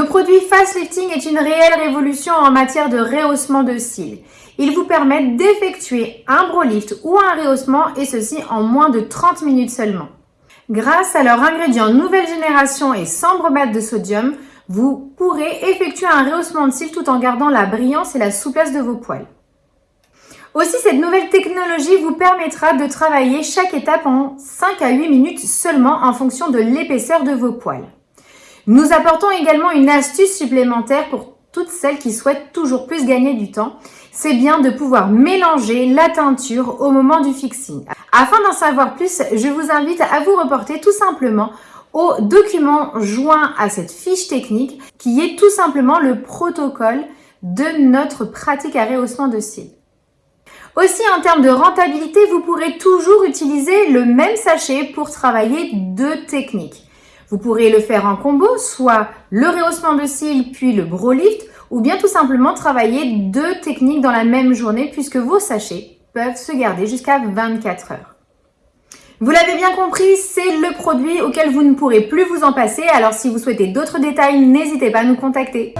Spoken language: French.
produit Fast Lifting est une réelle révolution en matière de rehaussement de cils. Ils vous permettent d'effectuer un bro lift ou un rehaussement et ceci en moins de 30 minutes seulement. Grâce à leur ingrédient nouvelle génération et sans bromate de sodium, vous pourrez effectuer un rehaussement de cils tout en gardant la brillance et la souplesse de vos poils. Aussi, cette nouvelle technologie vous permettra de travailler chaque étape en 5 à 8 minutes seulement en fonction de l'épaisseur de vos poils. Nous apportons également une astuce supplémentaire pour toutes celles qui souhaitent toujours plus gagner du temps. C'est bien de pouvoir mélanger la teinture au moment du fixing. Afin d'en savoir plus, je vous invite à vous reporter tout simplement au document joint à cette fiche technique qui est tout simplement le protocole de notre pratique à rehaussement de cils. Aussi, en termes de rentabilité, vous pourrez toujours utiliser le même sachet pour travailler deux techniques. Vous pourrez le faire en combo, soit le rehaussement de cils puis le bro lift, ou bien tout simplement travailler deux techniques dans la même journée puisque vos sachets peuvent se garder jusqu'à 24 heures. Vous l'avez bien compris, c'est le produit auquel vous ne pourrez plus vous en passer. Alors si vous souhaitez d'autres détails, n'hésitez pas à nous contacter.